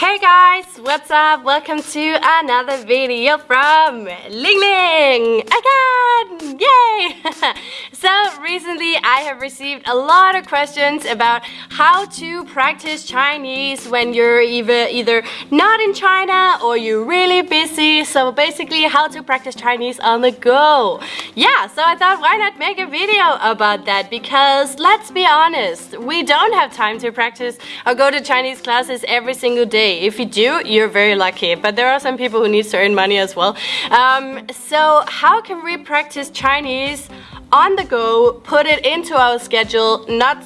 Hey guys, what's up? Welcome to another video from Ling Ling again! Yay! so recently I have received a lot of questions about how to practice Chinese when you're either either not in China or you're really busy. So basically how to practice Chinese on the go. Yeah, so I thought why not make a video about that because let's be honest, we don't have time to practice or go to Chinese classes every single day if you do, you're very lucky. But there are some people who need to earn money as well. Um, so how can we practice Chinese on the go, put it into our schedule, not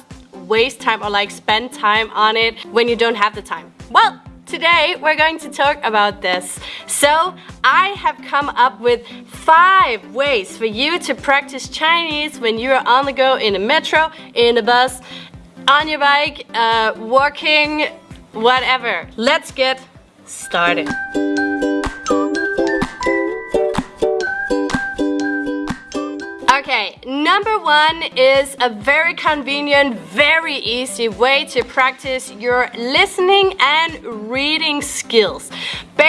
waste time or like spend time on it when you don't have the time? Well, Today we're going to talk about this. So I have come up with five ways for you to practice Chinese when you are on the go in a metro, in a bus, on your bike, uh, walking, whatever. Let's get started. Okay, number one is a very convenient, very easy way to practice your listening and reading skills.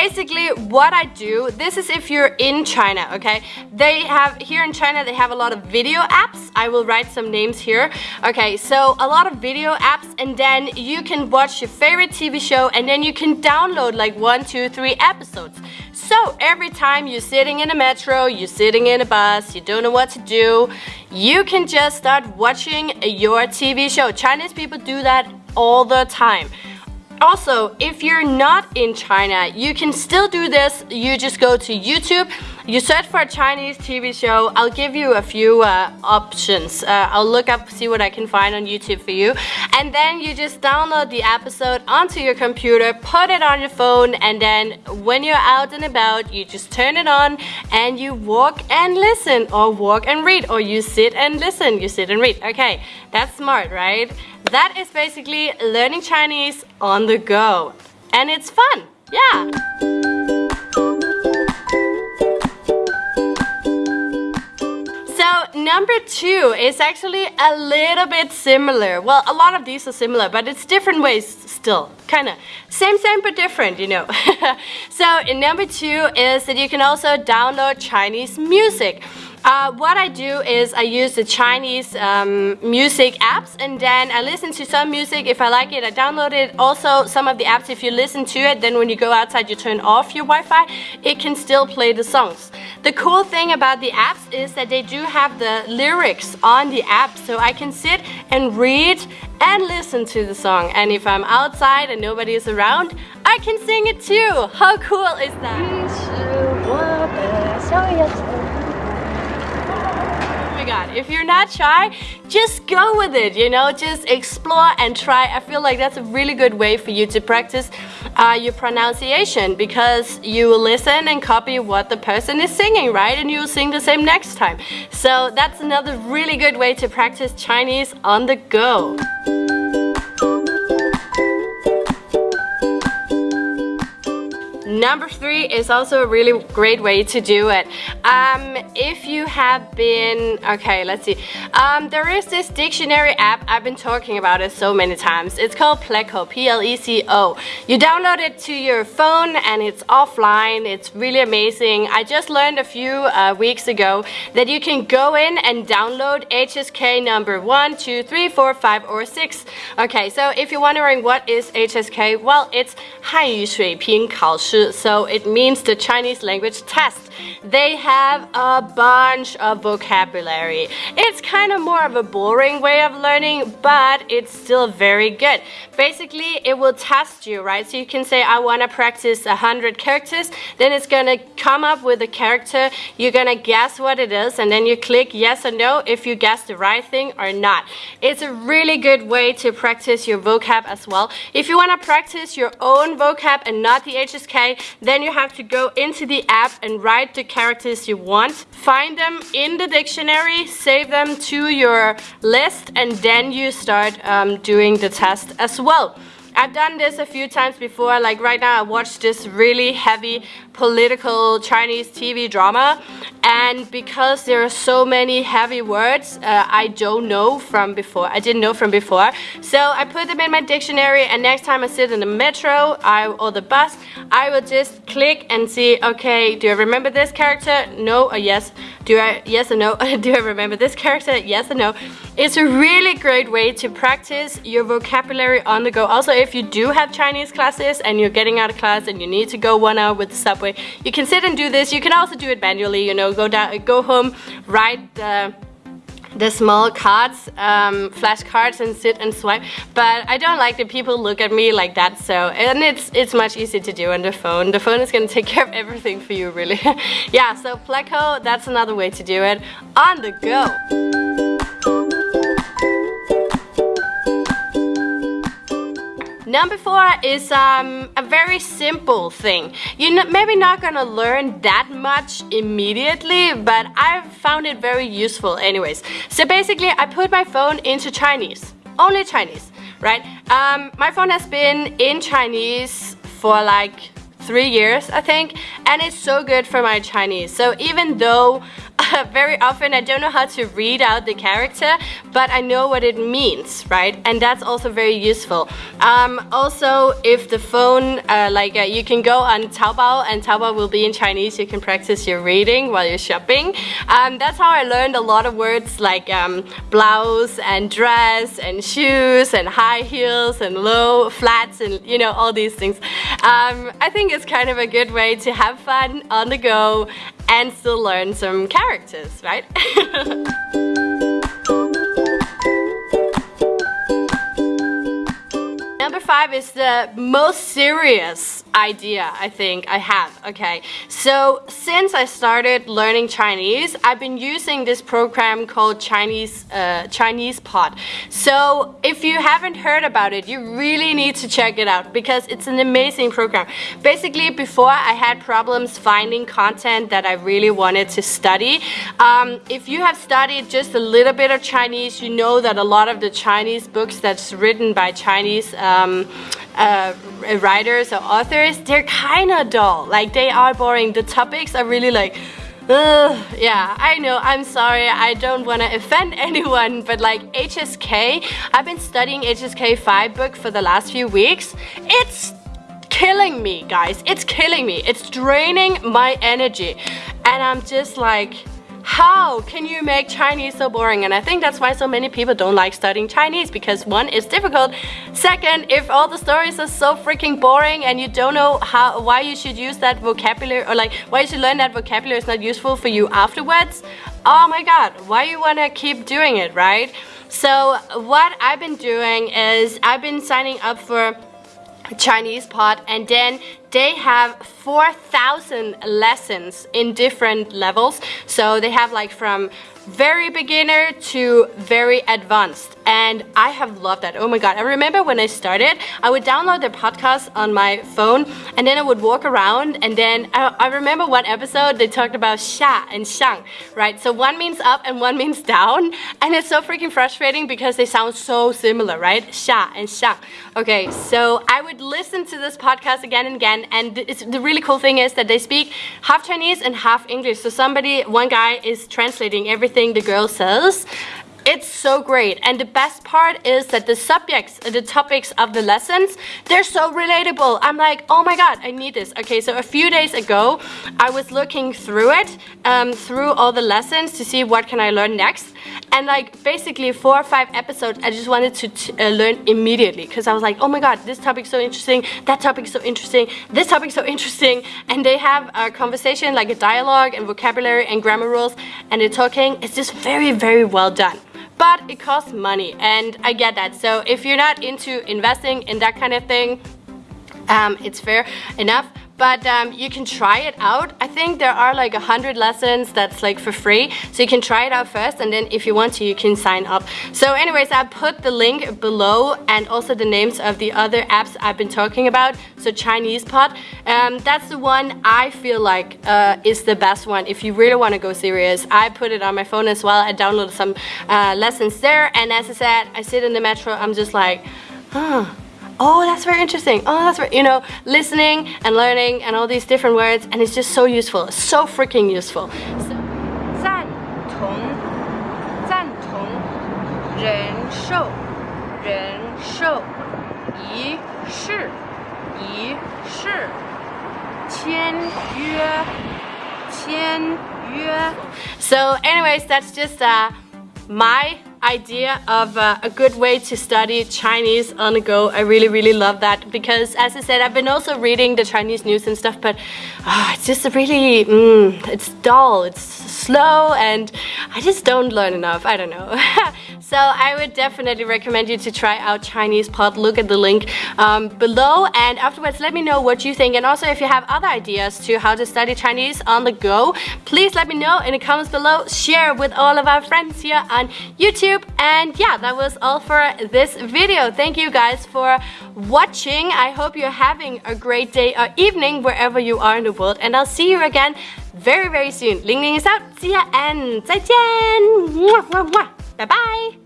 Basically, what I do, this is if you're in China, okay? They have, here in China, they have a lot of video apps. I will write some names here. Okay, so a lot of video apps and then you can watch your favorite TV show and then you can download like one, two, three episodes. So every time you're sitting in a metro, you're sitting in a bus, you don't know what to do, you can just start watching your TV show. Chinese people do that all the time. Also, if you're not in China, you can still do this. You just go to YouTube, you search for a Chinese TV show. I'll give you a few uh, options. Uh, I'll look up, see what I can find on YouTube for you. And then you just download the episode onto your computer, put it on your phone, and then when you're out and about, you just turn it on and you walk and listen, or walk and read, or you sit and listen, you sit and read. Okay, that's smart, right? That is basically learning Chinese on the go. And it's fun, yeah. So number two is actually a little bit similar. Well, a lot of these are similar, but it's different ways still. Kind of same, same, but different, you know. so number two is that you can also download Chinese music. Uh, what I do is I use the Chinese um, music apps and then I listen to some music. If I like it, I download it. Also, some of the apps, if you listen to it, then when you go outside, you turn off your Wi-Fi, it can still play the songs. The cool thing about the apps is that they do have the lyrics on the app, so I can sit and read and listen to the song. And if I'm outside and nobody is around, I can sing it too. How cool is that? If you're not shy, just go with it, you know, just explore and try. I feel like that's a really good way for you to practice uh, your pronunciation because you will listen and copy what the person is singing, right? And you'll sing the same next time. So that's another really good way to practice Chinese on the go. Number three is also a really great way to do it. Um, if you have been, okay, let's see. Um, there is this dictionary app, I've been talking about it so many times. It's called Pleco, P-L-E-C-O. You download it to your phone and it's offline. It's really amazing. I just learned a few uh, weeks ago that you can go in and download HSK number one, two, three, four, five, or 6. Okay, so if you're wondering what is HSK, well, it's 汉语水平考试 so it means the Chinese language test. They have a bunch of vocabulary. It's kind of more of a boring way of learning, but it's still very good. Basically, it will test you, right? So you can say, I want to practice 100 characters. Then it's going to come up with a character. You're going to guess what it is, and then you click yes or no if you guess the right thing or not. It's a really good way to practice your vocab as well. If you want to practice your own vocab and not the HSK, then you have to go into the app and write the characters you want. Find them in the dictionary, save them to your list, and then you start um, doing the test as well. I've done this a few times before, like right now I watched this really heavy political Chinese TV drama and because there are so many heavy words uh, I don't know from before I didn't know from before. So I put them in my dictionary and next time I sit in the metro I, or the bus I will just click and see okay do I remember this character? No or yes. Do I yes or no? Do I remember this character? Yes or no? It's a really great way to practice your vocabulary on the go. Also if you do have Chinese classes and you're getting out of class and you need to go one hour with the subway you can sit and do this you can also do it manually you know go down, go home, write the the small cards, um, flashcards and sit and swipe. But I don't like that people look at me like that. So, and it's it's much easier to do on the phone. The phone is gonna take care of everything for you really. yeah, so Pleco, that's another way to do it on the go. Number four is um, a very simple thing. You're maybe not gonna learn that much immediately, but I've found it very useful anyways. So basically, I put my phone into Chinese, only Chinese, right? Um, my phone has been in Chinese for like three years, I think, and it's so good for my Chinese. So even though very often I don't know how to read out the character, but I know what it means, right? And that's also very useful. Um, also, if the phone, uh, like uh, you can go on Taobao and Taobao will be in Chinese, you can practice your reading while you're shopping. Um, that's how I learned a lot of words like um, blouse and dress and shoes and high heels and low flats and you know all these things. Um, I think it's kind of a good way to have fun on the go and still learn some characters, right? five is the most serious idea I think I have, okay? So since I started learning Chinese, I've been using this program called Chinese, uh, Chinese Pod. So if you haven't heard about it, you really need to check it out because it's an amazing program. Basically, before I had problems finding content that I really wanted to study. Um, if you have studied just a little bit of Chinese, you know that a lot of the Chinese books that's written by Chinese um, uh, writers or authors, they're kind of dull. Like they are boring. The topics are really like, Ugh, yeah, I know, I'm sorry, I don't want to offend anyone, but like HSK, I've been studying HSK 5 book for the last few weeks. It's killing me, guys. It's killing me. It's draining my energy. And I'm just like, how can you make Chinese so boring? And I think that's why so many people don't like studying Chinese because one, it's difficult. Second, if all the stories are so freaking boring and you don't know how why you should use that vocabulary or like why you should learn that vocabulary is not useful for you afterwards, oh my god, why you wanna keep doing it, right? So what I've been doing is I've been signing up for Chinese Pod and then they have 4,000 lessons in different levels. So they have like from very beginner to very advanced and I have loved that. Oh my god, I remember when I started, I would download the podcast on my phone and then I would walk around and then I, I remember one episode they talked about sha and shang, right? So one means up and one means down and it's so freaking frustrating because they sound so similar, right? Sha and shang. Okay, so I would listen to this podcast again and again and the really cool thing is that they speak half Chinese and half English. So somebody, one guy is translating everything the girl says it's so great. And the best part is that the subjects, the topics of the lessons, they're so relatable. I'm like, oh my god, I need this. Okay, so a few days ago, I was looking through it, um, through all the lessons to see what can I learn next. And like basically four or five episodes, I just wanted to uh, learn immediately because I was like, oh my god, this topic's so interesting, that topic's so interesting, this topic's so interesting. And they have a conversation, like a dialogue and vocabulary and grammar rules, and they're talking. It's just very, very well done but it costs money and I get that. So if you're not into investing in that kind of thing, um, it's fair enough but um, you can try it out. I think there are like a hundred lessons that's like for free, so you can try it out first, and then if you want to, you can sign up. So anyways, I put the link below and also the names of the other apps I've been talking about. So Chinese Pod, um, that's the one I feel like uh, is the best one if you really want to go serious. I put it on my phone as well. I downloaded some uh, lessons there, and as I said, I sit in the metro. I'm just like, huh that's very interesting. Oh, that's very, you know, listening and learning and all these different words. And it's just so useful, so freaking useful. So, 赞同，赞同，忍受，忍受，仪式，仪式，签约，签约。 So anyways, that's just uh, my idea of uh, a good way to study Chinese on the go. I really, really love that because, as I said, I've been also reading the Chinese news and stuff, but uh, it's just really, mm, it's dull, it's slow, and I just don't learn enough. I don't know. so I would definitely recommend you to try out Chinese Pod. Look at the link um, below, and afterwards, let me know what you think. And also, if you have other ideas to how to study Chinese on the go, please let me know in the comments below. Share with all of our friends here on YouTube. And yeah, that was all for this video. Thank you guys for watching. I hope you're having a great day or evening wherever you are in the world. And I'll see you again very, very soon. Ling Ling is out. See ya and 再见. Bye bye.